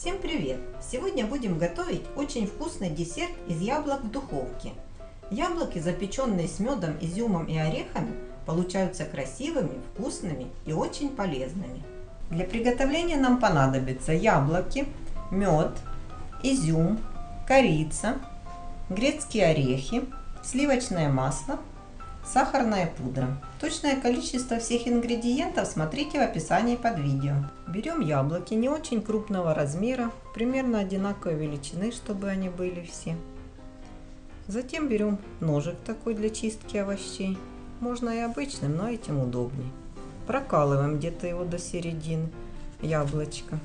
Всем привет! Сегодня будем готовить очень вкусный десерт из яблок в духовке. Яблоки, запеченные с медом, изюмом и орехами, получаются красивыми, вкусными и очень полезными. Для приготовления нам понадобятся яблоки, мед, изюм, корица, грецкие орехи, сливочное масло, сахарная пудра. Точное количество всех ингредиентов смотрите в описании под видео. Берем яблоки не очень крупного размера, примерно одинаковой величины, чтобы они были все. Затем берем ножик такой для чистки овощей. Можно и обычным, но этим удобнее. Прокалываем где-то его до середины яблочко.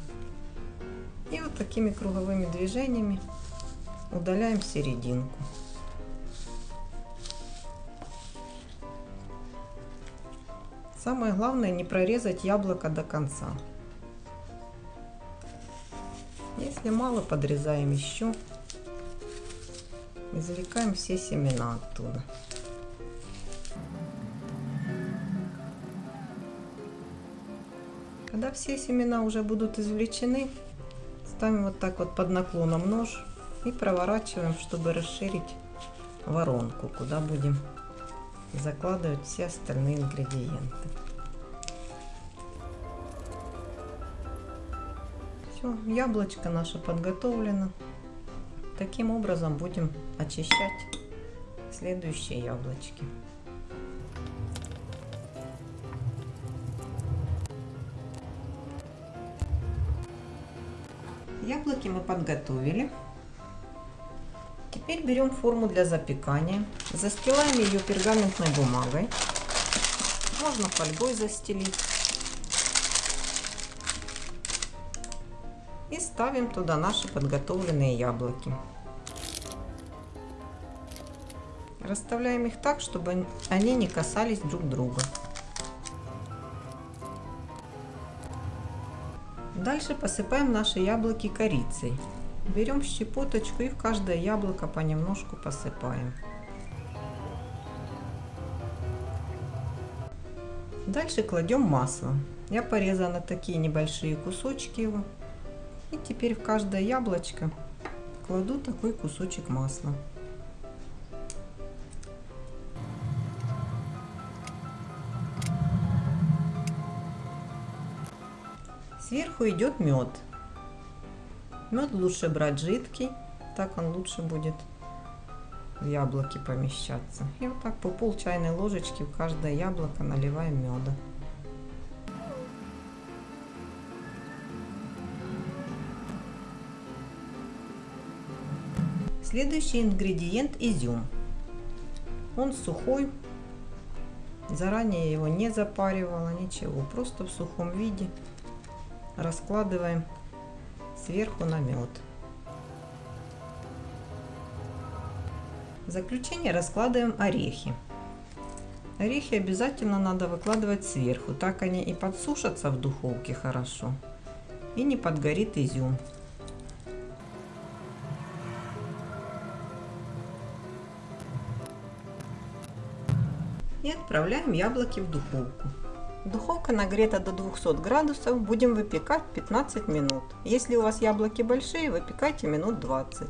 И вот такими круговыми движениями удаляем серединку. Самое главное не прорезать яблоко до конца. Если мало, подрезаем еще. Извлекаем все семена оттуда. Когда все семена уже будут извлечены, ставим вот так вот под наклоном нож и проворачиваем, чтобы расширить воронку, куда будем закладывать все остальные ингредиенты. Все, яблочко наше подготовлено. Таким образом будем очищать следующие яблочки. Яблоки мы подготовили. Теперь берем форму для запекания, застилаем ее пергаментной бумагой, можно фольгой застелить. И ставим туда наши подготовленные яблоки. Расставляем их так, чтобы они не касались друг друга. Дальше посыпаем наши яблоки корицей. Берем щепоточку и в каждое яблоко понемножку посыпаем. Дальше кладем масло. Я порезала такие небольшие кусочки его. И теперь в каждое яблочко кладу такой кусочек масла. Сверху идет мед. Мед лучше брать жидкий, так он лучше будет в яблоки помещаться. И вот так по пол чайной ложечки в каждое яблоко наливаем меда. Следующий ингредиент изюм. Он сухой, заранее его не запаривала, ничего, просто в сухом виде раскладываем сверху на мед. В заключение раскладываем орехи. Орехи обязательно надо выкладывать сверху, так они и подсушатся в духовке хорошо и не подгорит изюм. И отправляем яблоки в духовку. Духовка нагрета до 200 градусов. Будем выпекать 15 минут. Если у вас яблоки большие, выпекайте минут 20.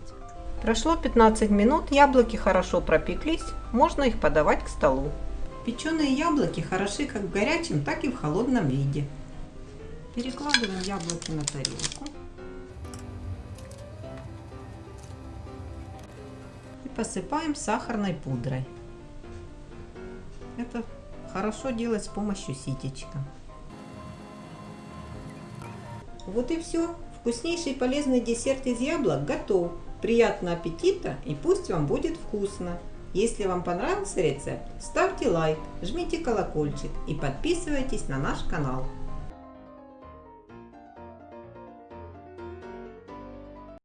Прошло 15 минут, яблоки хорошо пропеклись, можно их подавать к столу. Печеные яблоки хороши как в горячем, так и в холодном виде. Перекладываем яблоки на тарелку. И посыпаем сахарной пудрой. Это хорошо делать с помощью ситечка. Вот и все. Вкуснейший полезный десерт из яблок готов. Приятного аппетита и пусть вам будет вкусно. Если вам понравился рецепт, ставьте лайк, жмите колокольчик и подписывайтесь на наш канал.